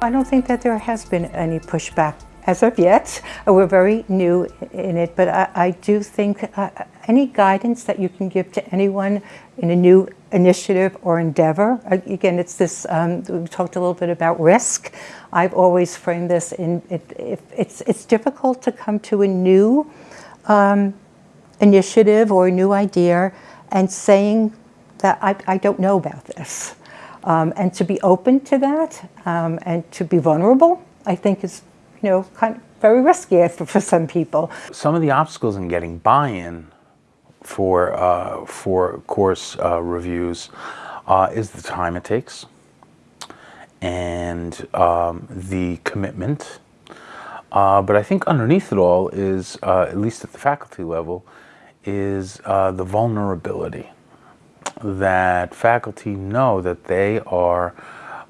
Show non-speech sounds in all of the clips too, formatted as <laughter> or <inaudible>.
I don't think that there has been any pushback as of yet. We're very new in it, but I, I do think uh, any guidance that you can give to anyone in a new initiative or endeavor, again, it's this, um, we talked a little bit about risk. I've always framed this in, it, it's, it's difficult to come to a new um, initiative or a new idea and saying that I, I don't know about this. Um, and to be open to that um, and to be vulnerable, I think is, you know, kind of very risky <laughs> for, for some people. Some of the obstacles in getting buy-in for, uh, for course uh, reviews uh, is the time it takes and um, the commitment. Uh, but I think underneath it all is, uh, at least at the faculty level, is uh, the vulnerability that faculty know that they are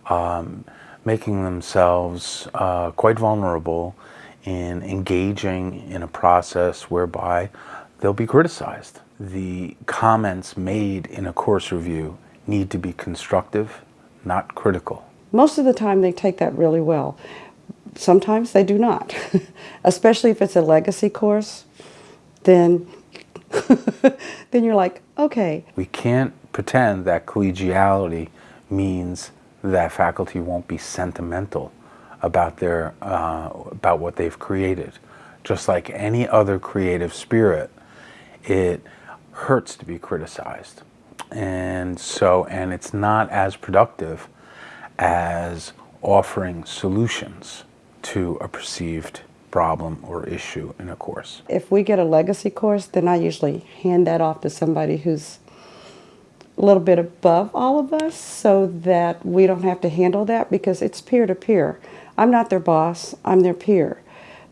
um, making themselves uh, quite vulnerable in engaging in a process whereby they'll be criticized. The comments made in a course review need to be constructive, not critical. Most of the time they take that really well. Sometimes they do not, <laughs> especially if it's a legacy course, then <laughs> then you're like, okay. We can't pretend that collegiality means that faculty won't be sentimental about their uh, about what they've created. Just like any other creative spirit, it hurts to be criticized. And so, and it's not as productive as offering solutions to a perceived problem or issue in a course. If we get a legacy course, then I usually hand that off to somebody who's a little bit above all of us so that we don't have to handle that because it's peer-to-peer. -peer. I'm not their boss, I'm their peer.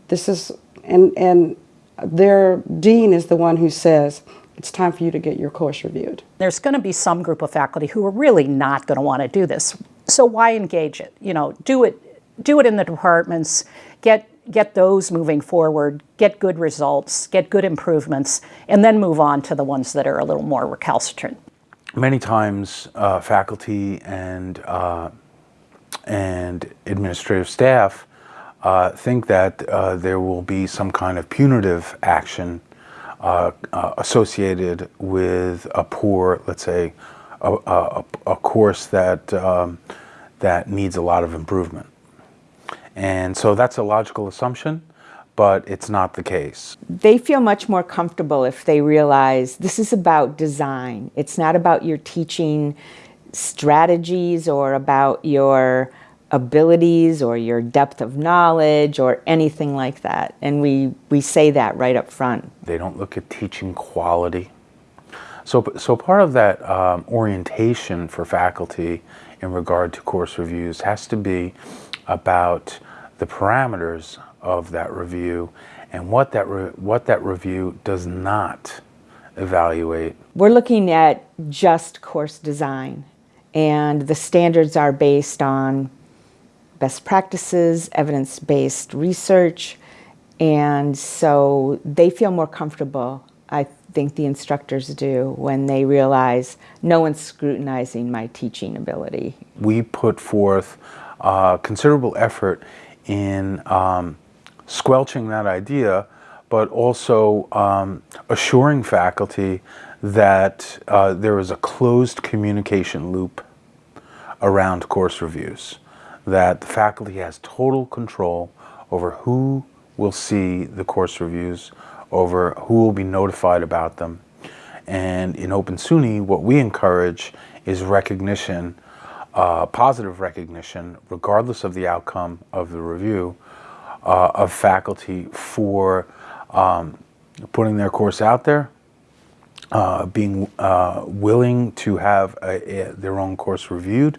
This is, and, and their dean is the one who says, it's time for you to get your course reviewed. There's going to be some group of faculty who are really not going to want to do this. So why engage it? You know, do it, do it in the departments, get get those moving forward, get good results, get good improvements, and then move on to the ones that are a little more recalcitrant. Many times uh, faculty and, uh, and administrative staff uh, think that uh, there will be some kind of punitive action uh, uh, associated with a poor, let's say, a, a, a course that, um, that needs a lot of improvement. And so that's a logical assumption, but it's not the case. They feel much more comfortable if they realize this is about design. It's not about your teaching strategies or about your abilities or your depth of knowledge or anything like that. And we, we say that right up front. They don't look at teaching quality. So, so part of that um, orientation for faculty in regard to course reviews has to be about the parameters of that review and what that, what that review does not evaluate. We're looking at just course design and the standards are based on best practices, evidence-based research, and so they feel more comfortable, I think the instructors do, when they realize no one's scrutinizing my teaching ability. We put forth uh, considerable effort in um, squelching that idea, but also um, assuring faculty that uh, there is a closed communication loop around course reviews, that the faculty has total control over who will see the course reviews, over who will be notified about them. And in Open SUNY, what we encourage is recognition uh, positive recognition, regardless of the outcome of the review, uh, of faculty for um, putting their course out there, uh, being uh, willing to have a, a, their own course reviewed,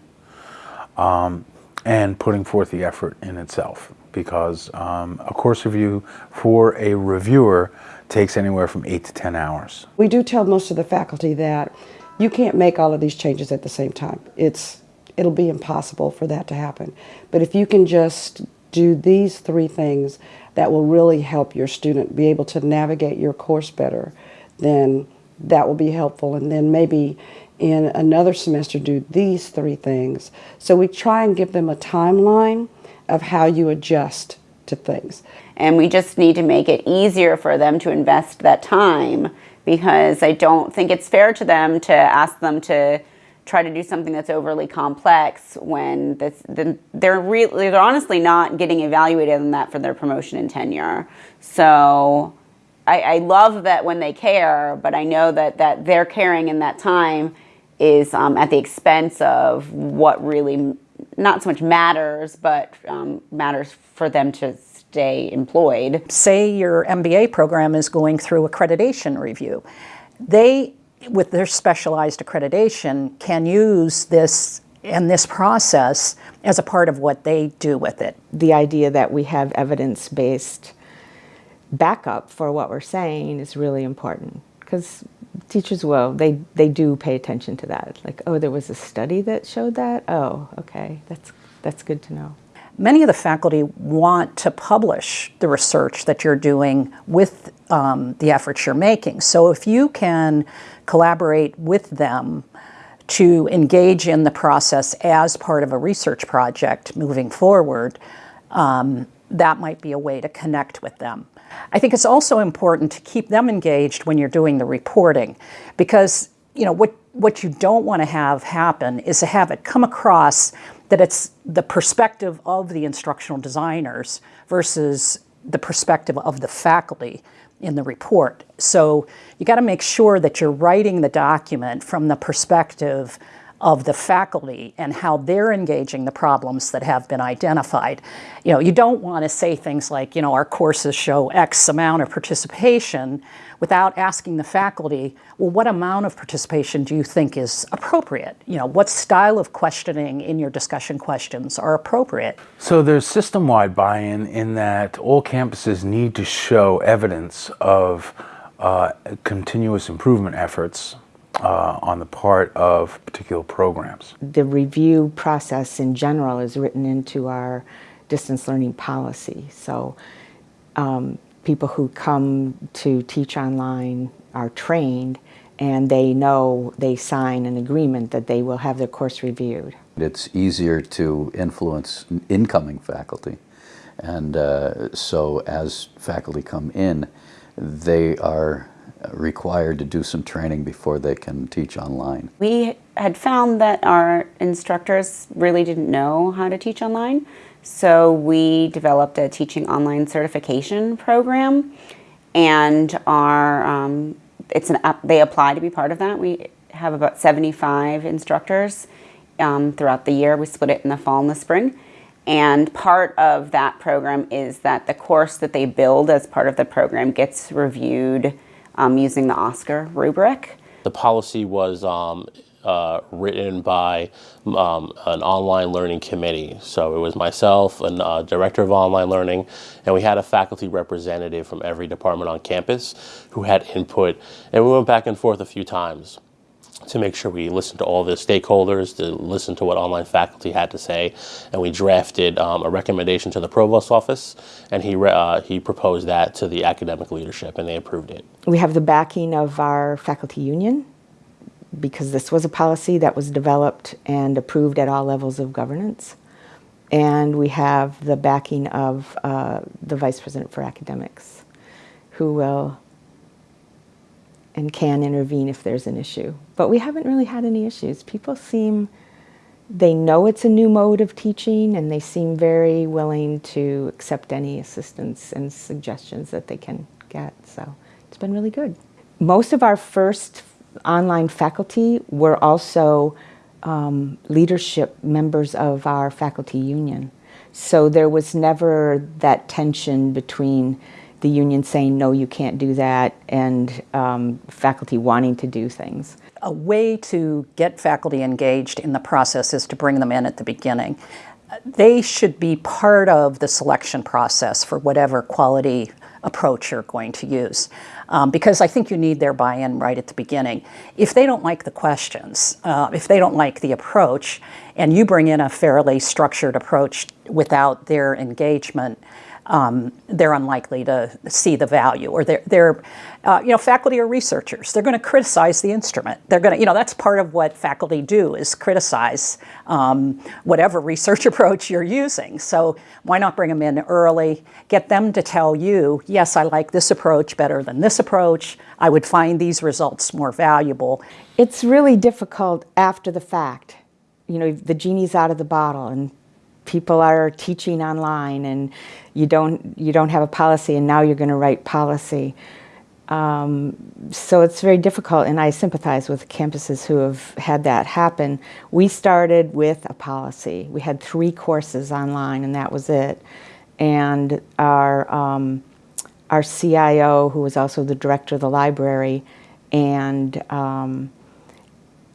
um, and putting forth the effort in itself. Because um, a course review for a reviewer takes anywhere from 8 to 10 hours. We do tell most of the faculty that you can't make all of these changes at the same time. It's it'll be impossible for that to happen. But if you can just do these three things that will really help your student be able to navigate your course better, then that will be helpful. And then maybe in another semester do these three things. So we try and give them a timeline of how you adjust to things. And we just need to make it easier for them to invest that time because I don't think it's fair to them to ask them to try to do something that's overly complex when this, the, they're really they're honestly not getting evaluated on that for their promotion and tenure. So I, I love that when they care, but I know that that their caring in that time is um, at the expense of what really not so much matters, but um, matters for them to stay employed. Say your MBA program is going through accreditation review. They, with their specialized accreditation, can use this and this process as a part of what they do with it. The idea that we have evidence-based backup for what we're saying is really important because teachers will they they do pay attention to that. Like oh there was a study that showed that? Oh okay that's that's good to know. Many of the faculty want to publish the research that you're doing with um, the efforts you're making. So if you can collaborate with them to engage in the process as part of a research project moving forward, um, that might be a way to connect with them. I think it's also important to keep them engaged when you're doing the reporting because you know what what you don't want to have happen is to have it come across that it's the perspective of the instructional designers versus the perspective of the faculty in the report. So you got to make sure that you're writing the document from the perspective of the faculty and how they're engaging the problems that have been identified. You know, you don't want to say things like, you know, our courses show X amount of participation without asking the faculty, well, what amount of participation do you think is appropriate? You know, what style of questioning in your discussion questions are appropriate? So there's system-wide buy-in in that all campuses need to show evidence of uh, continuous improvement efforts uh, on the part of particular programs. the review process in general is written into our distance learning policy. So um, people who come to teach online are trained and they know they sign an agreement that they will have their course reviewed. It's easier to influence incoming faculty. And uh, so as faculty come in, they are required to do some training before they can teach online. We had found that our instructors really didn't know how to teach online. So we developed a teaching online certification program and our, um, it's an, they apply to be part of that. We have about 75 instructors um, throughout the year. We split it in the fall and the spring. And part of that program is that the course that they build as part of the program gets reviewed um, using the OSCQR rubric. The policy was um, uh, written by um, an online learning committee. So it was myself, and uh, director of online learning, and we had a faculty representative from every department on campus who had input. And we went back and forth a few times to make sure we listened to all the stakeholders, to listen to what online faculty had to say, and we drafted um, a recommendation to the provost's office, and he uh, he proposed that to the academic leadership, and they approved it. We have the backing of our faculty union because this was a policy that was developed and approved at all levels of governance. And we have the backing of uh, the vice president for academics who will and can intervene if there's an issue. But we haven't really had any issues. People seem, they know it's a new mode of teaching and they seem very willing to accept any assistance and suggestions that they can get. So it's been really good. Most of our first online faculty were also um, leadership members of our faculty union. So there was never that tension between the union saying, no, you can't do that, and um, faculty wanting to do things. A way to get faculty engaged in the process is to bring them in at the beginning. They should be part of the selection process for whatever quality approach you're going to use. Um, because I think you need their buy-in right at the beginning. If they don't like the questions, uh, if they don't like the approach, and you bring in a fairly structured approach without their engagement, um, they're unlikely to see the value, or they're, they're uh, you know, faculty are researchers. They're going to criticize the instrument. They're going to, you know, that's part of what faculty do is criticize um, whatever research <laughs> approach you're using. So why not bring them in early, get them to tell you, yes, I like this approach better than this approach. I would find these results more valuable. It's really difficult after the fact. You know, the genie's out of the bottle and people are teaching online and you don't, you don't have a policy and now you're going to write policy. Um, so it's very difficult, and I sympathize with campuses who have had that happen. We started with a policy. We had three courses online, and that was it. And our, um, our CIO, who was also the director of the library, and, um,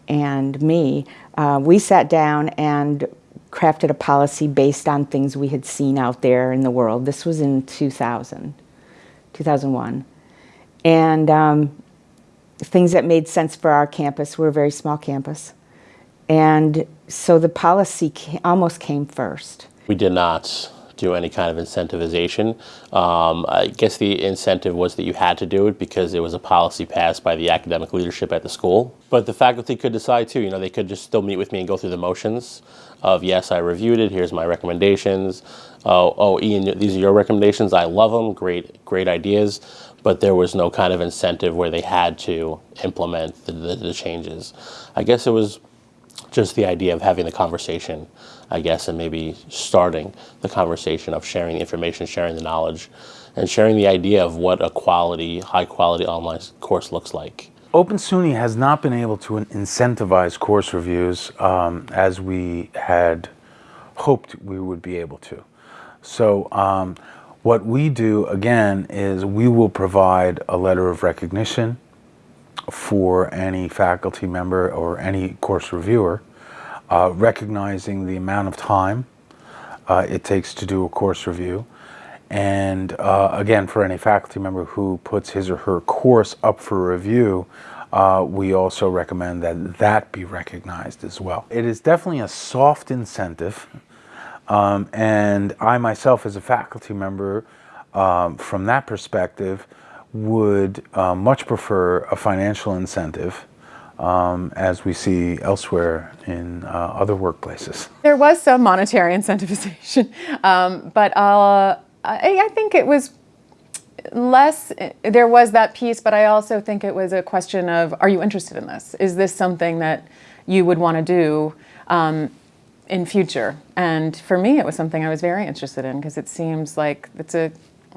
and me, uh, we sat down and crafted a policy based on things we had seen out there in the world. This was in 2000, 2001 and um, things that made sense for our campus. We're a very small campus. And so the policy ca almost came first. We did not do any kind of incentivization. Um, I guess the incentive was that you had to do it because it was a policy passed by the academic leadership at the school. But the faculty could decide too, you know, they could just still meet with me and go through the motions of, yes, I reviewed it, here's my recommendations. Oh, oh, Ian, these are your recommendations, I love them, great, great ideas but there was no kind of incentive where they had to implement the, the, the, changes. I guess it was just the idea of having the conversation, I guess, and maybe starting the conversation of sharing the information, sharing the knowledge, and sharing the idea of what a quality, high quality online course looks like. Open SUNY has not been able to incentivize course reviews um, as we had hoped we would be able to. So um, what we do, again, is we will provide a letter of recognition for any faculty member or any course reviewer, uh, recognizing the amount of time uh, it takes to do a course review. And uh, again, for any faculty member who puts his or her course up for review, uh, we also recommend that that be recognized as well. It is definitely a soft incentive um, and I myself as a faculty member, um, from that perspective, would uh, much prefer a financial incentive um, as we see elsewhere in uh, other workplaces. There was some monetary incentivization, <laughs> um, but uh, I, I think it was less, there was that piece, but I also think it was a question of, are you interested in this? Is this something that you would want to do? Um, in future. And for me, it was something I was very interested in because it seems like it's a,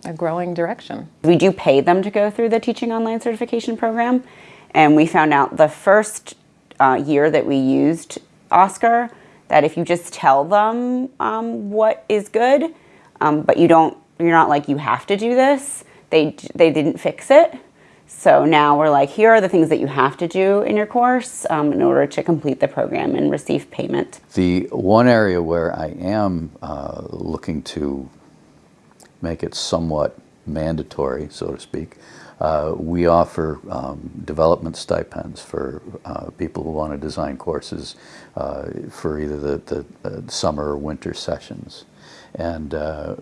a growing direction. We do pay them to go through the Teaching Online Certification Program. And we found out the first uh, year that we used OSCQR that if you just tell them um, what is good, um, but you don't, you're not like you have to do this, they, they didn't fix it. So now we're like, here are the things that you have to do in your course um, in order to complete the program and receive payment. The one area where I am uh, looking to make it somewhat mandatory, so to speak, uh, we offer um, development stipends for uh, people who want to design courses uh, for either the, the uh, summer or winter sessions. And uh,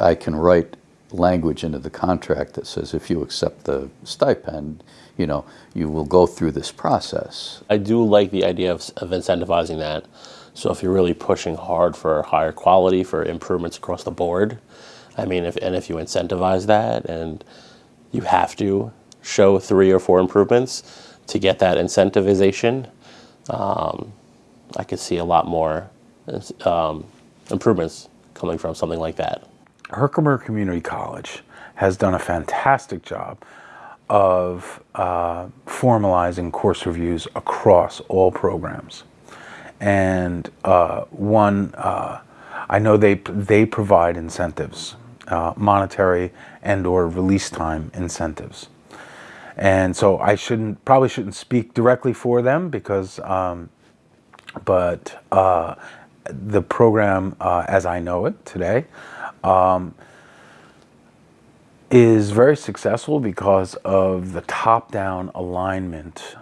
I can write language into the contract that says if you accept the stipend, you know, you will go through this process. I do like the idea of, of incentivizing that. So if you're really pushing hard for higher quality, for improvements across the board, I mean, if, and if you incentivize that and you have to show three or four improvements to get that incentivization, um, I could see a lot more um, improvements coming from something like that. Herkimer Community College has done a fantastic job of uh, formalizing course reviews across all programs. And uh, one, uh, I know they, they provide incentives, uh, monetary and or release time incentives. And so I shouldn't, probably shouldn't speak directly for them because, um, but uh, the program uh, as I know it today um, is very successful because of the top-down alignment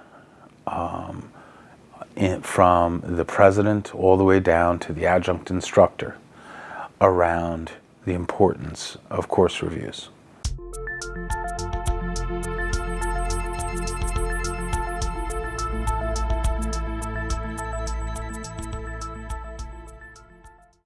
um, in, from the president all the way down to the adjunct instructor around the importance of course reviews.